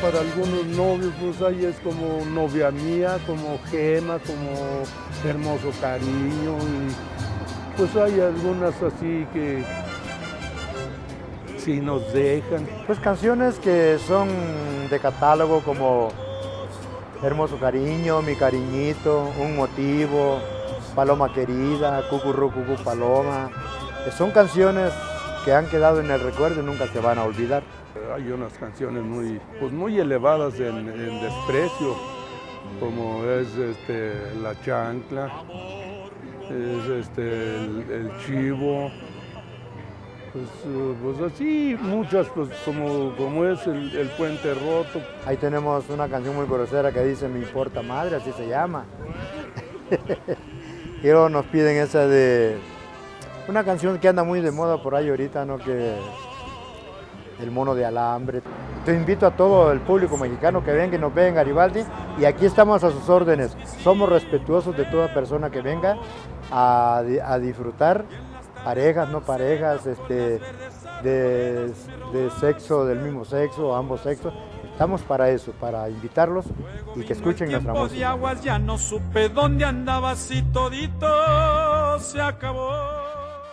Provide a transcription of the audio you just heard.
para algunos novios, pues ahí es como novia mía, como gema, como hermoso cariño. Y pues hay algunas así que sí nos dejan. Pues canciones que son de catálogo como Hermoso Cariño, Mi Cariñito, Un Motivo, Paloma Querida, Cucurru Cucu Paloma. Son canciones que han quedado en el recuerdo y nunca se van a olvidar. Hay unas canciones muy, pues muy elevadas en, desprecio, como es este, La Chancla, es este, el, Chivo, pues, pues, así muchas, pues como, como es el, Puente Roto. Ahí tenemos una canción muy grosera que dice Me importa madre, así se llama. y luego nos piden esa de una canción que anda muy de moda por ahí ahorita, ¿no? Que el mono de alambre. Te invito a todo el público mexicano que venga y nos vea en Garibaldi y aquí estamos a sus órdenes. Somos respetuosos de toda persona que venga a, disfrutar, parejas, no parejas, este, de, de, sexo, del mismo sexo, ambos sexos. Estamos para eso, para invitarlos y que escuchen nuestra música. ya no supe dónde andaba si todito se acabó.